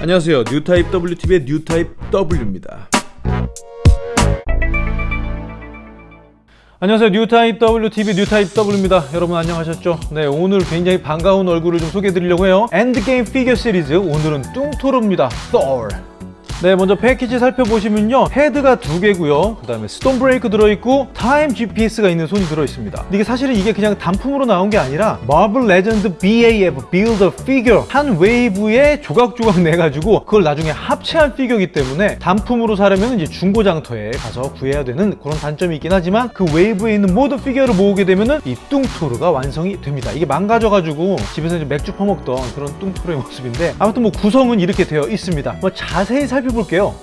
안녕하세요. 뉴타입 WTV의 뉴타입 W입니다. 안녕하세요. 뉴타입 WTV 뉴타입 W입니다. 여러분 안녕하셨죠? 네 오늘 굉장히 반가운 얼굴을 좀 소개해 드리려고 해요. Endgame 피겨 시리즈 오늘은 뚱토르입니다. Thor 네 먼저 패키지 살펴보시면요. 헤드가 두 개고요. 그 다음에 Stormbreaker 들어있고 타임 GPS가 있는 손이 들어있습니다. 이게 사실은 이게 그냥 단품으로 나온 게 아니라 Marvel Legends BAF Build-a-Figure 한 wave에 조각조각 내가지고 그걸 나중에 합체한 피규어이기 때문에 단품으로 사려면 이제 중고장터에 가서 구해야 되는 그런 단점이 있긴 하지만 그 wave에 있는 모든 피규어를 모으게 되면은 이 뚱토르가 완성이 됩니다. 이게 망가져가지고 집에서 이제 맥주 퍼먹던 그런 뚱토르의 모습인데 아무튼 뭐 구성은 이렇게 되어 있습니다. 뭐 자세히 살펴 살펴볼게요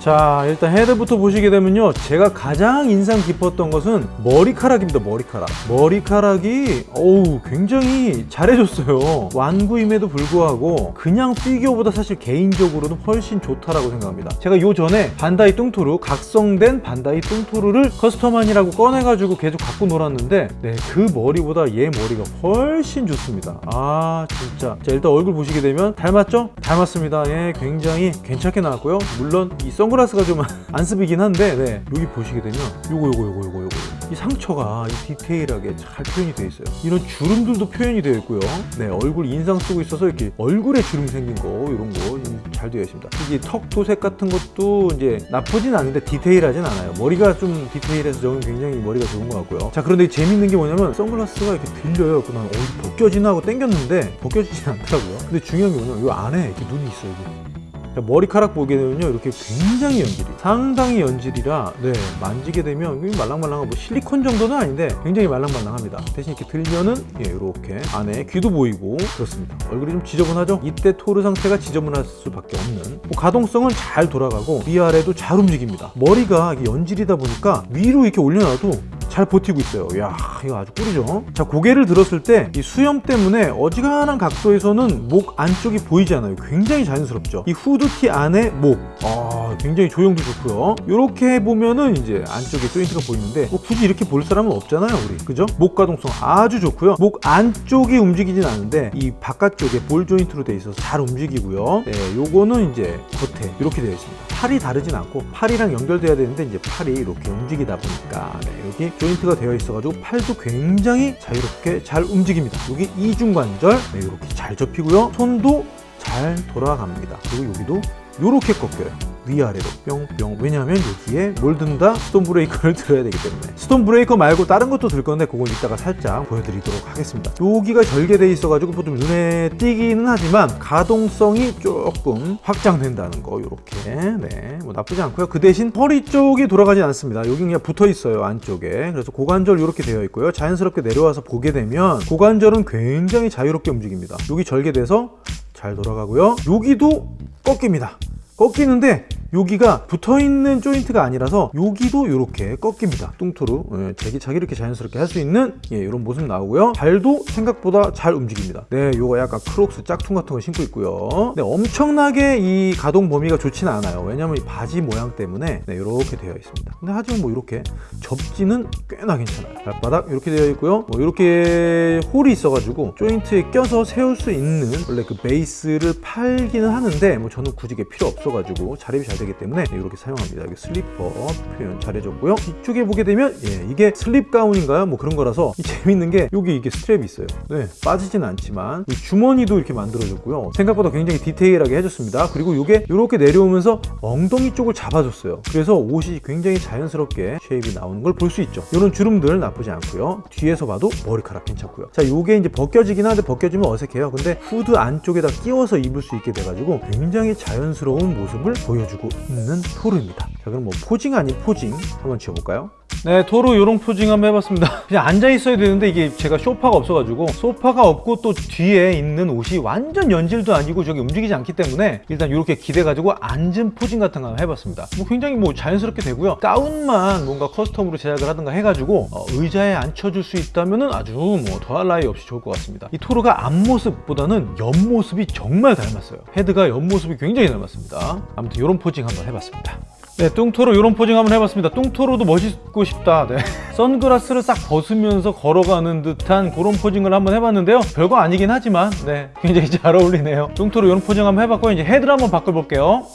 자 일단 헤드부터 보시게 되면요. 제가 가장 인상 깊었던 것은 머리카락입니다 머리카락. 머리카락이 어우 굉장히 잘해줬어요. 완구임에도 불구하고 그냥 피규어보다 사실 개인적으로는 훨씬 좋다라고 생각합니다. 제가 요 전에 반다이 뚱토르 각성된 반다이 뚱토르를 custom하느라고 꺼내가지고 계속 갖고 놀았는데 네 그 머리보다 얘 머리가 훨씬 좋습니다. 아 진짜. 자 일단 얼굴 보시게 되면 닮았죠? 닮았습니다. 예 굉장히 괜찮게 나왔고요. 물론 이선 선글라스가 좀 안습이긴 한데 네. 여기 보시게 되면 요거 요거 요거 요거 요거. 이 상처가 이 디테일하게 잘 표현이 되어 있어요. 이런 주름들도 표현이 되어 있고요. 네 얼굴 인상 쓰고 있어서 이렇게 얼굴에 주름 생긴 거 이런 거 잘 되어 있습니다. 이게 턱 도색 같은 것도 이제 나쁘진 않은데 디테일하진 않아요. 머리가 좀 디테일해서 저는 굉장히 머리가 좋은 것 같고요. 자 그런데 재밌는 게 뭐냐면 선글라스가 이렇게 들려요. 그난 어, 벗겨지나 하고 당겼는데 벗겨지진 않더라고요. 근데 중요한 게 뭐냐면 이 안에 이렇게 눈이 있어요 여기. 머리카락 보게 되면요 이렇게 굉장히 연질이 상당히 연질이라 네 만지게 되면 말랑말랑한 뭐 실리콘 정도는 아닌데 굉장히 말랑말랑합니다. 대신 이렇게 들면은 예 이렇게 안에 귀도 보이고 그렇습니다. 얼굴이 좀 지저분하죠? 이때 토르 상태가 지저분할 수밖에 없는 뭐 가동성은 잘 돌아가고 위아래도 잘 움직입니다. 머리가 연질이다 보니까 위로 이렇게 올려놔도 잘 버티고 있어요. 야 이거 아주 꿀이죠? 자 고개를 들었을 때 이 수염 때문에 어지간한 각도에서는 목 안쪽이 보이지 않아요. 굉장히 자연스럽죠? 이 후드티 안에 목. 아, 굉장히 조형도 좋고요. 이렇게 보면은 이제 안쪽에 조인트가 보이는데 뭐 굳이 이렇게 볼 사람은 없잖아요 우리. 그죠? 목 가동성 아주 좋고요. 목 안쪽이 움직이진 않은데 이 바깥쪽에 ball joint로 되어 있어서 잘 움직이고요. 네, 요거는 이제 겉에 이렇게 되어 있습니다. 팔이 다르진 않고 팔이랑 연결돼야 되는데 이제 팔이 이렇게 움직이다 보니까 네, 여기 조인트가 되어 있어가지고 팔도 굉장히 자유롭게 잘 움직입니다. 여기 이중관절 네, 이렇게 잘 접히고요. 손도 잘 돌아갑니다. 그리고 여기도 이렇게 꺾여요 위아래로 뿅뿅. 왜냐하면 여기에 뭘 든다? Stormbreaker를 들어야 되기 때문에. Stormbreaker 말고 다른 것도 들 건데 그건 이따가 살짝 보여드리도록 하겠습니다. 여기가 절개되어 있어 가지고 보통 눈에 띄기는 하지만 가동성이 조금 확장된다는 거 이렇게. 네뭐 나쁘지 않고요. 그 대신 허리 쪽이 돌아가지 않습니다. 여기 그냥 붙어 있어요 안쪽에. 그래서 고관절 이렇게 되어 있고요. 자연스럽게 내려와서 보게 되면 고관절은 굉장히 자유롭게 움직입니다. 여기 절개돼서 잘 돌아가고요. 여기도 꺾입니다. 꺾이는데 여기가 붙어있는 조인트가 아니라서 여기도 이렇게 꺾입니다. 뚱토르 예, 제기차기 이렇게 자연스럽게 할 수 있는 예, 이런 모습 나오고요. 발도 생각보다 잘 움직입니다. 네 요거 약간 크록스 짝퉁 같은 거 신고 있고요. 네, 엄청나게 이 가동 범위가 좋지는 않아요. 왜냐면 이 바지 모양 때문에 네, 이렇게 되어 있습니다. 근데 하지만 뭐 이렇게 접지는 꽤나 괜찮아요. 발바닥 이렇게 되어 있고요. 뭐 이렇게 hole이 있어 가지고 조인트에 껴서 세울 수 있는 원래 그 베이스를 팔기는 하는데 뭐 저는 굳이 게 필요 없어 가지고 자립이 잘 되기 때문에 이렇게 사용합니다. 여기 슬리퍼 표현 잘해줬고요. 뒤쪽에 보게 되면 예, 이게 sleep 가운인가요? 뭐 그런 거라서 재밌는 게 여기 이게 strap이 있어요. 네, 빠지진 않지만 주머니도 이렇게 만들어줬고요. 생각보다 굉장히 디테일하게 해줬습니다. 그리고 이게 이렇게 내려오면서 엉덩이 쪽을 잡아줬어요. 그래서 옷이 굉장히 자연스럽게 shape이 나오는 걸 볼 수 있죠. 이런 주름들 나쁘지 않고요. 뒤에서 봐도 머리카락 괜찮고요. 자 이게 이제 벗겨지긴 하는데 벗겨지면 어색해요. 근데 후드 안쪽에다 끼워서 입을 수 있게 돼가지고 굉장히 자연스러운 모습을 보여주고 있는 토르입니다 자 그럼 뭐 posing 아닌 posing 한번 지어볼까요? 네 토르 요런 posing 한번 해봤습니다. 그냥 앉아 있어야 되는데 이게 제가 소파가 없어가지고 소파가 없고 또 뒤에 있는 옷이 완전 연질도 아니고 저기 움직이지 않기 때문에 일단 이렇게 기대가지고 앉은 posing 같은 거 한번 해봤습니다. 뭐 굉장히 뭐 자연스럽게 되고요. 가운만 뭔가 custom으로 제작을 하든가 해가지고 어, 의자에 앉혀줄 수 있다면 아주 뭐 더할 나위 없이 좋을 것 같습니다. 이 토르가 앞모습보다는 옆모습이 정말 닮았어요. 헤드가 옆모습이 굉장히 닮았습니다. 아무튼 이런 posing 한번 해봤습니다 네, 뚱토르 이런 posing 한번 해봤습니다. 뚱토르도 멋있고 싶다. 네. 선글라스를 싹 벗으면서 걸어가는 듯한 그런 posing을 한번 해봤는데요. 별거 아니긴 하지만 네, 굉장히 잘 어울리네요. 뚱토르 이런 posing 한번 해봤고 이제 헤드를 한번 바꿔볼게요.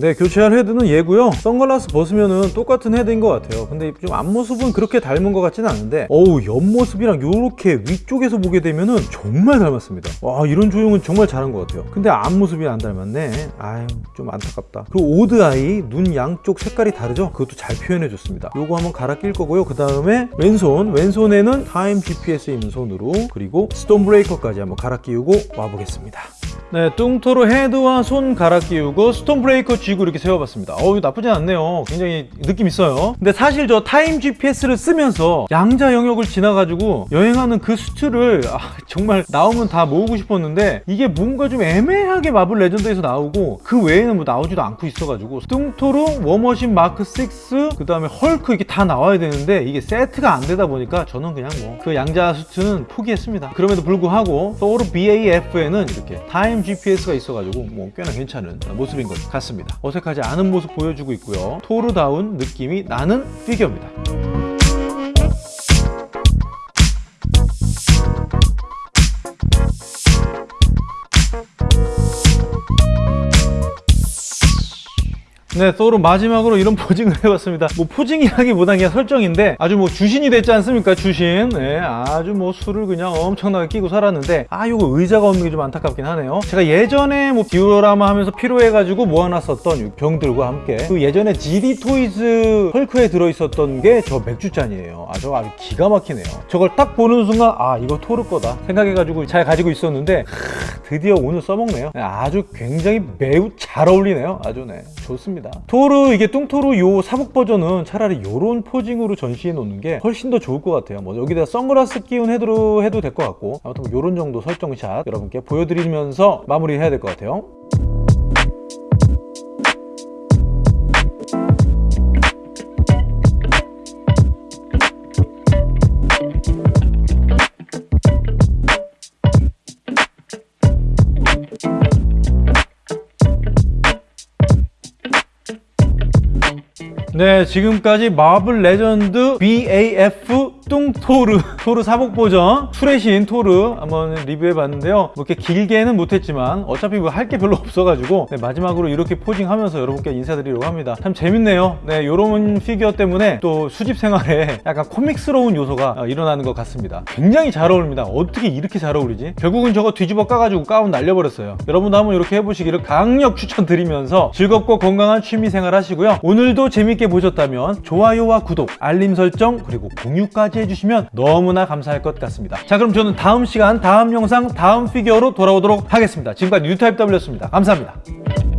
네, 교체할 헤드는 얘고요. 선글라스 벗으면은 똑같은 헤드인 것 같아요. 근데 좀 앞모습은 그렇게 닮은 것 같지는 않은데 어우, 옆모습이랑 요렇게 위쪽에서 보게 되면은 정말 닮았습니다. 와, 이런 조형은 정말 잘한 것 같아요. 근데 앞모습이 안 닮았네. 아유, 좀 안타깝다. 그리고 odd eye, 눈 양쪽 색깔이 다르죠? 그것도 잘 표현해 줬습니다. 요거 한번 갈아 낄 거고요. 그 다음에 왼손, 왼손에는 time GPS 있는 손으로 그리고 Stormbreaker까지 한번 갈아 끼우고 와보겠습니다. 네, 뚱토르 헤드와 손 갈아 끼우고 Stormbreaker 쥐고 이렇게 세워봤습니다. 어우, 나쁘진 않네요. 굉장히 느낌 있어요. 근데 사실 저 time GPS를 쓰면서 양자 영역을 지나가지고 여행하는 그 suit를 아, 정말 나오면 다 모으고 싶었는데 이게 뭔가 좀 애매하게 마블 레전드에서 나오고 그 외에는 뭐 나오지도 않고 있어가지고 뚱토르 워머신 마크 6, 그 다음에 헐크 이게 다 나와야 되는데 이게 세트가 안 되다 보니까 저는 그냥 뭐 그 양자 suit는 포기했습니다. 그럼에도 불구하고 토르 BAF에는 이렇게 time GPS가 있어가지고 뭐 꽤나 괜찮은 모습인 것 같습니다. 어색하지 않은 모습 보여주고 있고요. 토르다운 느낌이 나는 피규어입니다. 네, 또로 마지막으로 이런 posing을 해봤습니다. 뭐 posing이라기보단 그냥 설정인데 아주 뭐 주신이 됐지 않습니까? 주신. 네, 아주 뭐 술을 그냥 엄청나게 끼고 살았는데 아, 요거 의자가 없는 게 좀 안타깝긴 하네요. 제가 예전에 뭐 디오라마 하면서 필요해가지고 모아놨었던 이 병들과 함께 그 예전에 GD 토이즈 헐크에 들어있었던 게 저 맥주잔이에요. 아, 저 아주 기가 막히네요. 저걸 딱 보는 순간 아, 이거 토르 거다 생각해가지고 잘 가지고 있었는데 하, 드디어 오늘 써먹네요. 네, 아주 굉장히 매우 잘 어울리네요. 아주 네, 좋습니다. 토르 이게 뚱토르 요 사복 버전은 차라리 요런 포징으로 전시해 놓는 게 훨씬 더 좋을 것 같아요. 뭐 여기다 선글라스 끼운 헤드로 해도 될 것 같고 아무튼 뭐 요런 정도 설정샷 여러분께 보여드리면서 마무리해야 될 것 같아요. 네, 지금까지 마블 레전드 BAF 뚱토르 토르 사복 버전 투레신 토르 한번 리뷰해 봤는데요. 뭐 이렇게 길게는 못했지만 어차피 뭐 할 게 별로 없어가지고 네, 마지막으로 이렇게 posing하면서 여러분께 인사드리려고 합니다. 참 재밌네요. 네, 요런 피규어 때문에 또 수집 생활에 약간 코믹스러운 요소가 어, 일어나는 것 같습니다. 굉장히 잘 어울립니다. 어떻게 이렇게 잘 어울리지? 결국은 저거 뒤집어 까가지고 가운 날려버렸어요. 여러분도 한번 이렇게 해보시기를 강력 추천드리면서 즐겁고 건강한 취미 생활 하시고요. 오늘도 재밌게 보셨다면 좋아요와 구독, 알림 설정 그리고 공유까지 해주시면 너무나 감사할 것 같습니다. 자 그럼 저는 다음 시간 다음 영상 다음 피규어로 돌아오도록 하겠습니다. 지금까지 뉴타입 W였습니다. 감사합니다.